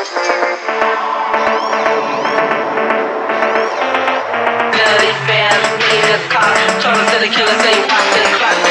Melody fans, need a car. trying to the killer, say you watch the clock.